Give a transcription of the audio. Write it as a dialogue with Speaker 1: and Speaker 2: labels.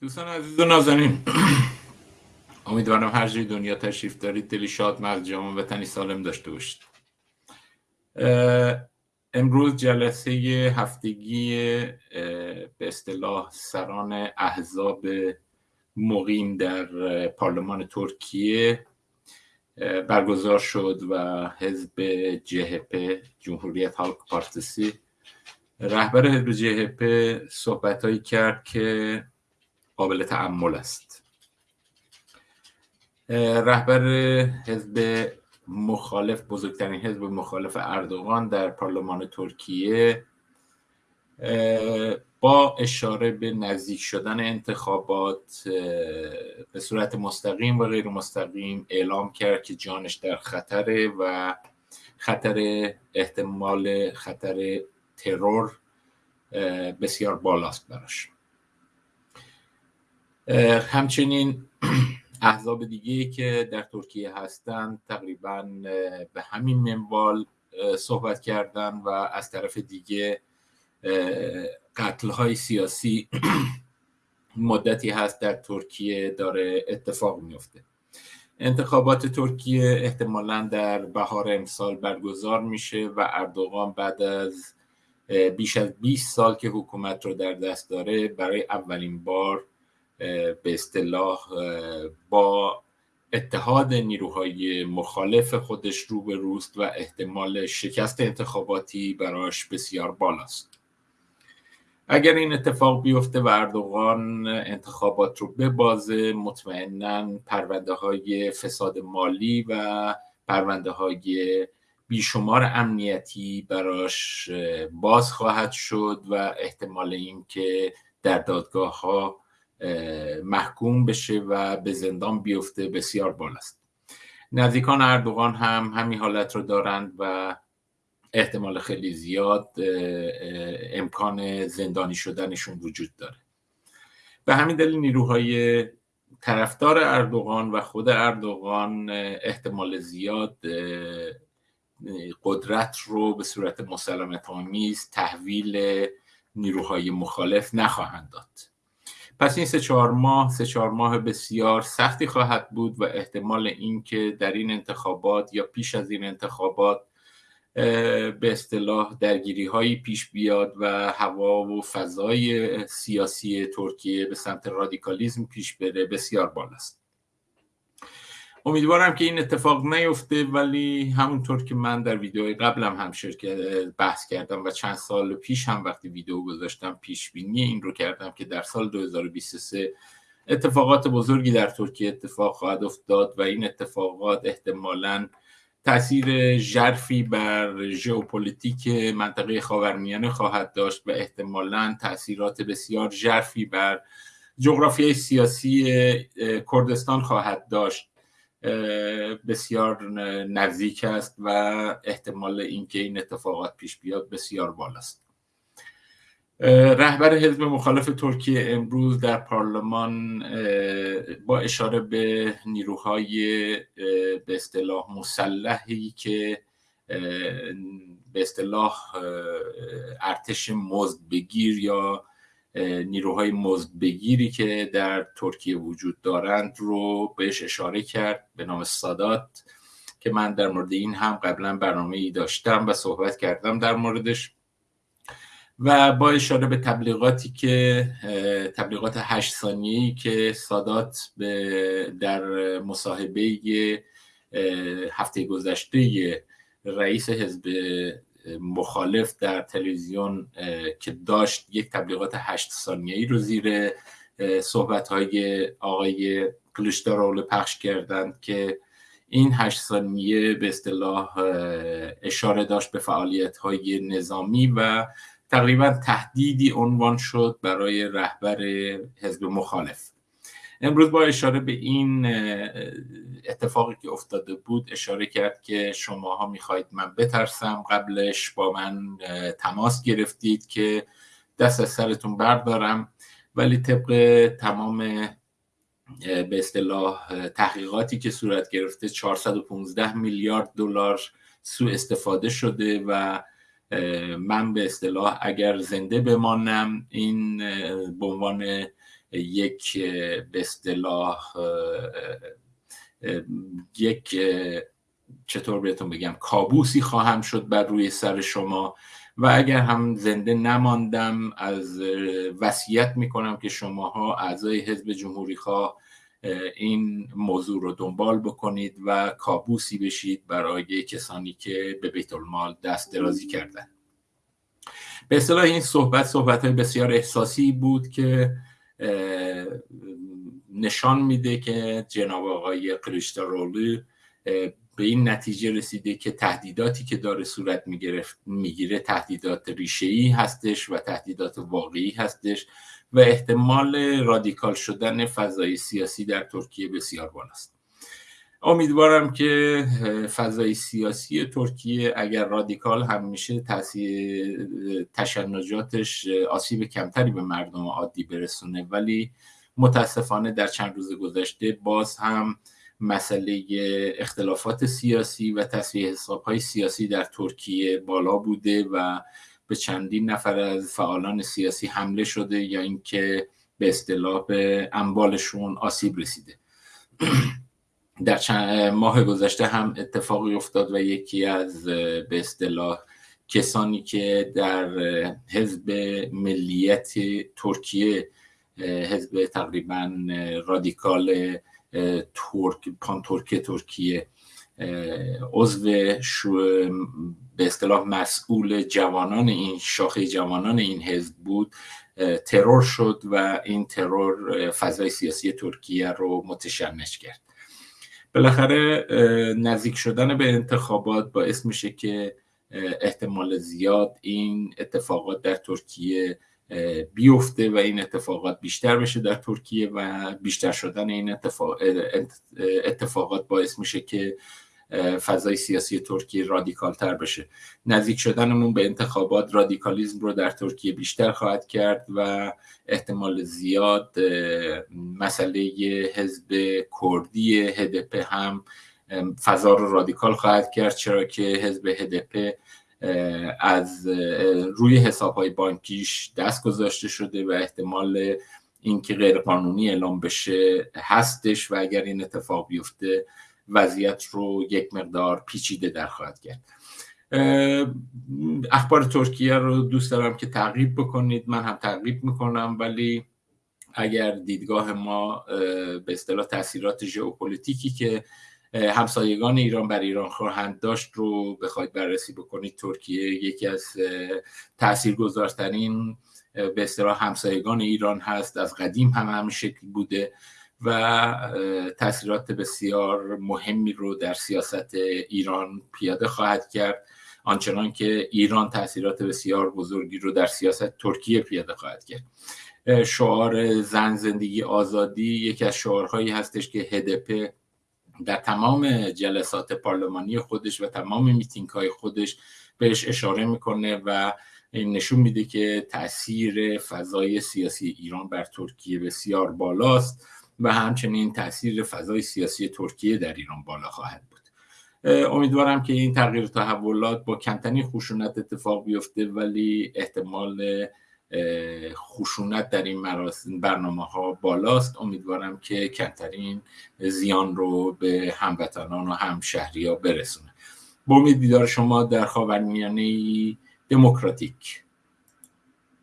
Speaker 1: دوستان عزیز و نازنین امیدوارم هر جای دنیا تشریف دارید. دلی شاد مرد جامع وطنی سالم داشته باشید. امروز جلسه هفتگی به اصطلاح سران احزاب مقیم در پارلمان ترکیه برگزار شد و حزب جهپ جمهوریت حالک پارتسی رهبر حزب جهپ صحبت کرد که قابل تعمل است. رهبر حزب مخالف بزرگترین حزب مخالف اردوغان در پارلمان ترکیه با اشاره به نزدیک شدن انتخابات به صورت مستقیم و غیر مستقیم اعلام کرد که جانش در خطره و خطر احتمال خطر ترور بسیار بالاست براش. همچنین احزاب دیگه که در ترکیه هستند تقریبا به همین منوال صحبت کردن و از طرف دیگه قتل های سیاسی مدتی هست در ترکیه داره اتفاق میفته انتخابات ترکیه احتمالا در بهار امسال برگزار میشه و اردوغان بعد از بیش از 20 سال که حکومت رو در دست داره برای اولین بار به اصطلاح با اتحاد نیروهای مخالف خودش رو به روست و احتمال شکست انتخاباتی براش بسیار بالاست. اگر این اتفاق بیفته و اردوغان انتخابات رو ببازه مطمئنا پرونده های فساد مالی و پرونده های بیشمار امنیتی براش باز خواهد شد و احتمال اینکه در دادگاه ها محکوم بشه و به زندان بیفته بسیار بالاست نزدیکان اردوغان هم همین حالت رو دارند و احتمال خیلی زیاد امکان زندانی شدنشون وجود داره. به همین دلیل نیروهای طرفدار اردوغان و خود اردوغان احتمال زیاد قدرت رو به صورت مسلمت آمیز تحویل نیروهای مخالف نخواهند داد. پس این سه چهار ماه سه چهار ماه بسیار سختی خواهد بود و احتمال اینکه در این انتخابات یا پیش از این انتخابات به اصطلاح درگیری هایی پیش بیاد و هوا و فضای سیاسی ترکیه به سمت رادیکالیزم پیش بره بسیار بالاست. امیدوارم که این اتفاق نیفته ولی همونطور که من در ویدیوهای قبلم هم شرکت بحث کردم و چند سال پیش هم وقتی ویدیو گذاشتم پیش بینی این رو کردم که در سال 2023 اتفاقات بزرگی در ترکیه اتفاق خواهد افتاد و این اتفاقات احتمالاً تاثیر ژرفی بر ژئوپلیتیک منطقه خاورمیانه خواهد داشت و احتمالا تاثیرات بسیار ژرفی بر جغرافیای سیاسی کردستان خواهد داشت. بسیار نزدیک است و احتمال اینکه این اتفاقات پیش بیاد بسیار بالاست. رهبر حزب مخالف ترکیه امروز در پارلمان با اشاره به نیروهای به اصطلاح مسلحی که به اصطلاح ارتش مزد بگیر یا نیروهای مزد بگیری که در ترکیه وجود دارند رو بهش اشاره کرد به نام سادات که من در مورد این هم قبلا برنامه ای داشتم و صحبت کردم در موردش. و با اشاره به تبلیغاتی که تبلیغات هشت ثانیه‌ای که سادات به در مصاحبه هفته گذشته رئیس حزب مخالف در تلویزیون که داشت یک تبلیغات هشت ثانیه‌ای رو زیر صحبت های آقای کلوشدارولو پخش کردند که این هشت ثانیه به اصطلاح اشاره داشت به فعالیت های نظامی و تقریبا تهدیدی عنوان شد برای رهبر حزب مخالف. امروز با اشاره به این اتفاقی که افتاده بود اشاره کرد که شماها می‌خواهید من بترسم. قبلش با من تماس گرفتید که دست از سرتون بردارم. ولی طبق تمام به اصطلاح تحقیقاتی که صورت گرفته 415 میلیارد دلار سوء استفاده شده و من به اصطلاح اگر زنده بمانم این به عنوان یک به اصطلاح یک چطور بهتون بگم کابوسی خواهم شد بر روی سر شما و اگر هم زنده نماندم از وصیت می‌کنم که شماها اعضای حزب جمهوری خواه این موضوع رو دنبال بکنید و کابوسی بشید برای کسانی که به بیت المال دست درازی کردن. به اصطلاح این صحبت صحبت های بسیار احساسی بود که نشان میده که جناب آقای رولو به این نتیجه رسیده که تهدیداتی که داره صورت می‌گیره تهدیدات ریشه هستش و تهدیدات واقعی هستش و احتمال رادیکال شدن فضای سیاسی در ترکیه بسیار بالاست. امیدوارم که فضای سیاسی ترکیه اگر رادیکال هم میشه تاثیر تشنجاتش آسیب کمتری به مردم عادی برسونه. ولی متاسفانه در چند روز گذشته باز هم مسئله اختلافات سیاسی و تصویه حساب های سیاسی در ترکیه بالا بوده و به چندین نفر از فعالان سیاسی حمله شده یا اینکه به اصطلاح به اموالشون آسیب رسیده. در چند ماه گذشته هم اتفاقی افتاد و یکی از به اصطلاح کسانی که در حزب ملیت ترکیه حزب تقریبا رادیکال ترک پان ترکیه ترکیه عضو به اصطلاح مسئول جوانان این شاخه جوانان این حزب بود ترور شد و این ترور فضای سیاسی ترکیه رو متشنج کرد. بالاخره نزدیک شدن به انتخابات باعث میشه که احتمال زیاد این اتفاقات در ترکیه بیفته و این اتفاقات بیشتر بشه در ترکیه و بیشتر شدن این اتفاقات باعث میشه که فضای سیاسی ترکیه رادیکال تر بشه. نزدیک شدنمون به انتخابات رادیکالیزم رو در ترکیه بیشتر خواهد کرد و احتمال زیاد مسئله حزب کردی هدپ هم فضا رو رادیکال خواهد کرد چرا که حزب هدپ از روی حساب های بانکیش دست گذاشته شده و احتمال اینکه غیرقانونی اعلام بشه هستش و اگر این اتفاق بیفته وضعیت رو یک مقدار پیچیده در خواهد کرد اخبار ترکیه رو دوست دارم که تعقیب بکنید. من هم تعقیب می‌کنم ولی اگر دیدگاه ما به اصطلاح تاثیرات ژئوپلیتیکی که همسایگان ایران بر ایران خواهند داشت رو بخواید بررسی بکنید. ترکیه یکی از تاثیرگذارترین به اصطلاح همسایگان ایران هست. از قدیم هم همین شکل بوده. و تاثیرات بسیار مهمی رو در سیاست ایران پیاده خواهد کرد. آنچنان که ایران تاثیرات بسیار بزرگی رو در سیاست ترکیه پیاده خواهد کرد. شعار زن زندگی آزادی یکی از شعارهایی هستش که هدپ در تمام جلسات پارلمانی خودش و تمام میتینگ های خودش بهش اشاره می‌کنه و این نشون میده که تاثیر فضای سیاسی ایران بر ترکیه بسیار بالاست. و همچنین تاثیر فضای سیاسی ترکیه در ایران بالا خواهد بود. امیدوارم که این تغییر تحولات با کمترین خشونت اتفاق بیفته ولی احتمال خشونت در این مراسم برنامه ها بالاست. امیدوارم که کمترین زیان رو به هموطنان و همشهری ها برسونه. با امید دیدار شما در خاورمیانه دموکراتیک.